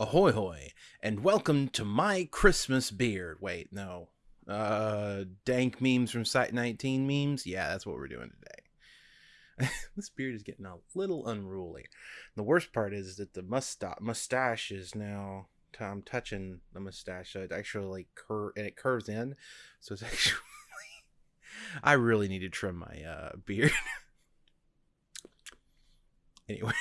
Ahoy hoy, and welcome to my Christmas beard. Wait, no. Uh dank memes from Site 19 memes? Yeah, that's what we're doing today. this beard is getting a little unruly. The worst part is that the mustache mustache is now I'm touching the mustache, so it actually like curve and it curves in. So it's actually I really need to trim my uh beard. anyway.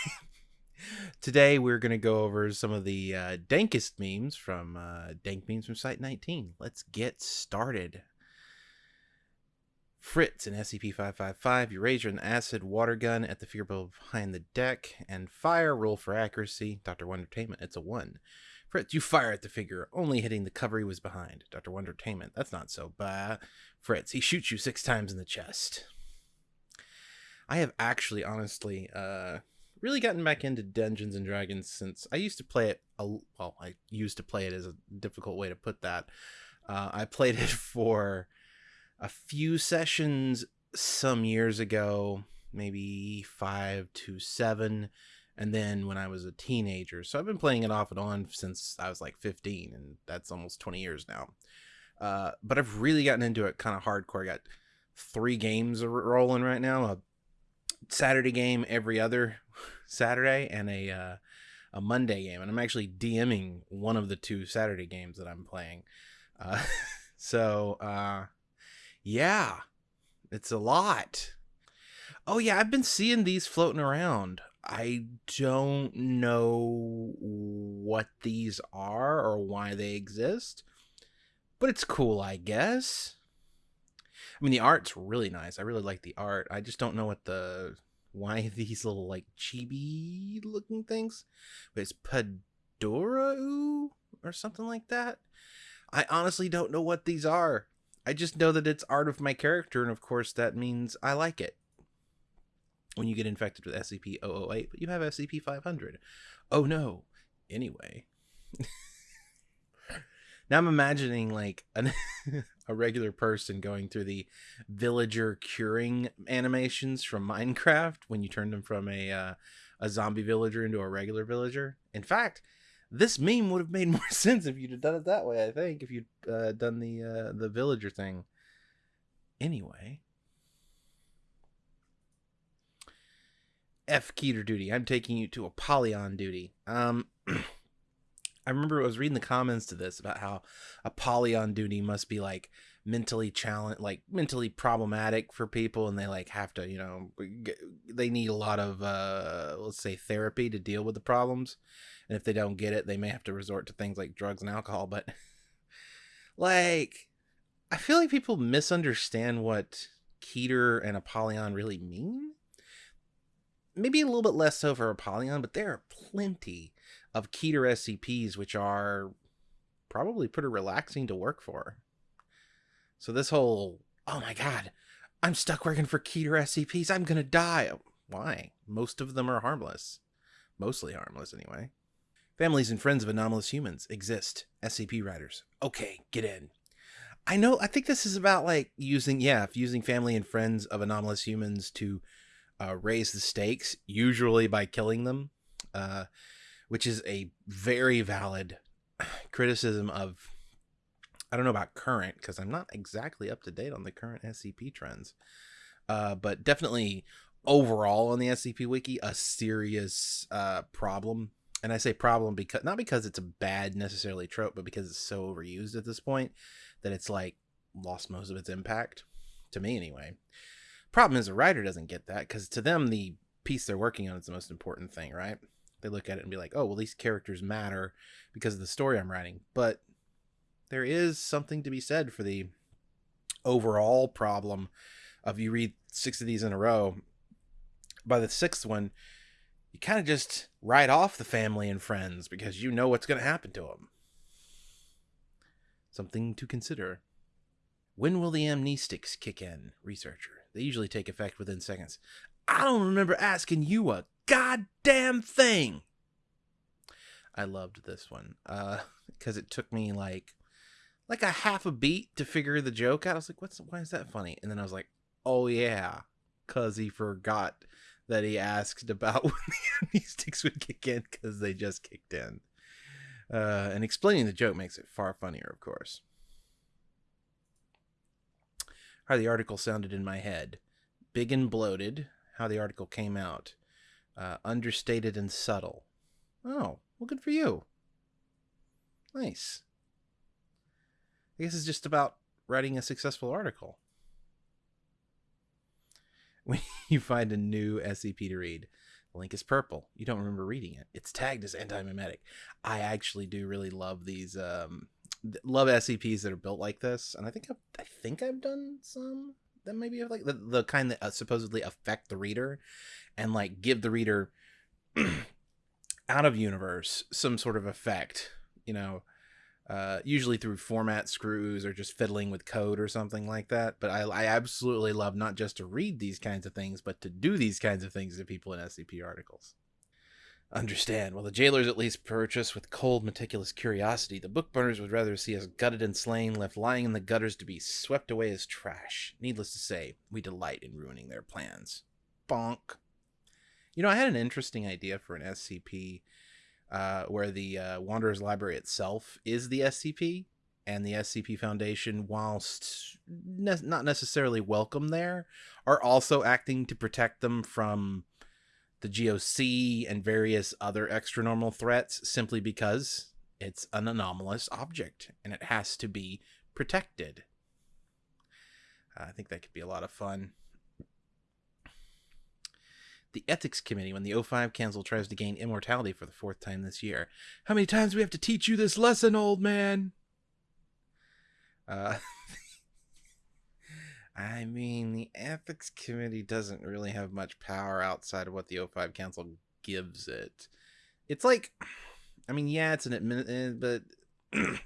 Today we're going to go over some of the uh, dankest memes from uh, Dank Memes from Site 19. Let's get started. Fritz in SCP-555, you raise an acid water gun at the figure behind the deck, and fire, roll for accuracy. Dr. Wondertainment, it's a 1. Fritz, you fire at the figure, only hitting the cover he was behind. Dr. Wondertainment, that's not so bad. Fritz, he shoots you six times in the chest. I have actually, honestly, uh, really gotten back into Dungeons and Dragons since I used to play it. A, well, I used to play it as a difficult way to put that. Uh, I played it for a few sessions some years ago, maybe five to seven, and then when I was a teenager. So I've been playing it off and on since I was like 15, and that's almost 20 years now. Uh, but I've really gotten into it kind of hardcore. I got three games rolling right now. Saturday game every other Saturday and a uh, a Monday game, and I'm actually DMing one of the two Saturday games that I'm playing. Uh, so uh, yeah, it's a lot. Oh yeah, I've been seeing these floating around. I don't know what these are or why they exist, but it's cool, I guess. I mean, the art's really nice. I really like the art. I just don't know what the why these little like chibi looking things. But it's Padora or something like that. I honestly don't know what these are. I just know that it's art of my character, and of course that means I like it. When you get infected with SCP-008, but you have SCP-500. Oh no. Anyway. now I'm imagining like an a regular person going through the villager curing animations from Minecraft when you turn them from a uh, a zombie villager into a regular villager. In fact, this meme would have made more sense if you'd have done it that way. I think if you'd uh, done the uh, the villager thing. Anyway, F Keter duty. I'm taking you to Apollyon duty. Um. I remember I was reading the comments to this about how Apollyon duty must be like mentally challenged, like mentally problematic for people, and they like have to, you know, they need a lot of, uh, let's say, therapy to deal with the problems. And if they don't get it, they may have to resort to things like drugs and alcohol. But like, I feel like people misunderstand what Keter and Apollyon really mean. Maybe a little bit less so for Apollyon, but there are plenty of Keter SCPs, which are probably pretty relaxing to work for. So this whole, oh my god, I'm stuck working for Keter SCPs, I'm gonna die. Why? Most of them are harmless. Mostly harmless, anyway. Families and friends of anomalous humans exist. SCP writers. Okay, get in. I know, I think this is about like using, yeah, using family and friends of anomalous humans to uh, raise the stakes, usually by killing them. Uh, which is a very valid criticism of I don't know about current because I'm not exactly up to date on the current SCP trends, uh, but definitely overall on the SCP wiki a serious uh, problem. And I say problem because not because it's a bad necessarily trope, but because it's so overused at this point that it's like lost most of its impact to me anyway. Problem is the writer doesn't get that because to them the piece they're working on is the most important thing, right? they look at it and be like, oh, well, these characters matter because of the story I'm writing. But there is something to be said for the overall problem of you read six of these in a row. By the sixth one, you kind of just write off the family and friends because you know what's going to happen to them. Something to consider. When will the amnestics kick in? Researcher. They usually take effect within seconds. I don't remember asking you a goddamn thing. I loved this one uh, because it took me like like a half a beat to figure the joke out. I was like, "What's why is that funny?" And then I was like, "Oh yeah, cause he forgot that he asked about when the amnestics would kick in because they just kicked in." Uh, and explaining the joke makes it far funnier, of course. How the article sounded in my head. Big and bloated. How the article came out. Uh, understated and subtle. Oh, well, good for you. Nice. I guess it's just about writing a successful article. When you find a new SCP to read, the link is purple. You don't remember reading it. It's tagged as anti-memetic. I actually do really love these um love SCPs that are built like this, and I think I've, I think I've done some that maybe have like the, the kind that uh, supposedly affect the reader and like give the reader out of universe some sort of effect, you know, uh, usually through format screws or just fiddling with code or something like that. But I, I absolutely love not just to read these kinds of things, but to do these kinds of things to people in SCP articles. Understand, while the jailers at least purchase with cold, meticulous curiosity, the bookburners would rather see us gutted and slain, left lying in the gutters to be swept away as trash. Needless to say, we delight in ruining their plans. Bonk. You know, I had an interesting idea for an SCP uh, where the uh, Wanderer's Library itself is the SCP, and the SCP Foundation, whilst ne- not necessarily welcome there, are also acting to protect them from the GOC and various other extra normal threats simply because it's an anomalous object and it has to be protected. Uh, I think that could be a lot of fun the ethics committee when the O5 Council tries to gain immortality for the fourth time this year. How many times do we have to teach you this lesson, old man? Uh, I mean, the ethics committee doesn't really have much power outside of what the O5 Council gives it. It's like, I mean, yeah, it's an admin, eh, but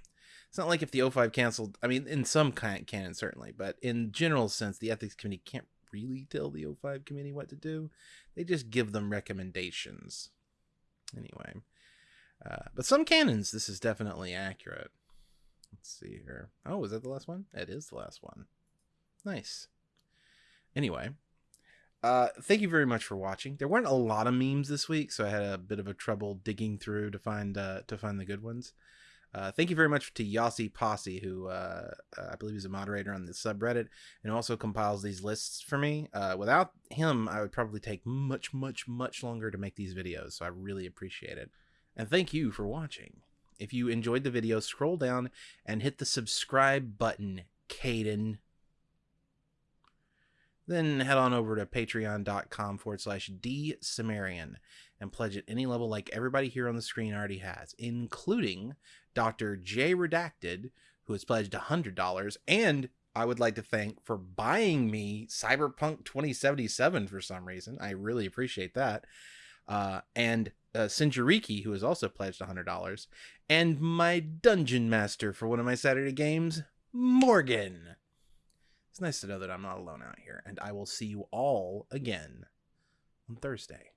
it's not like if the O5 Council, I mean, in some kind canon certainly, but in general sense, the ethics committee can't really tell the O5 committee what to do. They just give them recommendations. Anyway. Uh, but some canons, this is definitely accurate. Let's see here. Oh, is that the last one? It is the last one. Nice. Anyway, uh, thank you very much for watching. There weren't a lot of memes this week, so I had a bit of a trouble digging through to find uh, to find the good ones. Uh, thank you very much to Yossi Posse, who uh, uh, I believe is a moderator on the subreddit and also compiles these lists for me. Uh, without him, I would probably take much, much, much longer to make these videos, so I really appreciate it. And thank you for watching. If you enjoyed the video, scroll down and hit the subscribe button, Caden. Then head on over to patreon.com forward slash D and pledge at any level like everybody here on the screen already has, including Dr. J Redacted, who has pledged $100, and I would like to thank for buying me Cyberpunk 2077 for some reason. I really appreciate that. Uh, and uh, Sinjariki, who has also pledged $100, and my dungeon master for one of my Saturday games, Morgan. It's nice to know that I'm not alone out here, and I will see you all again on Thursday.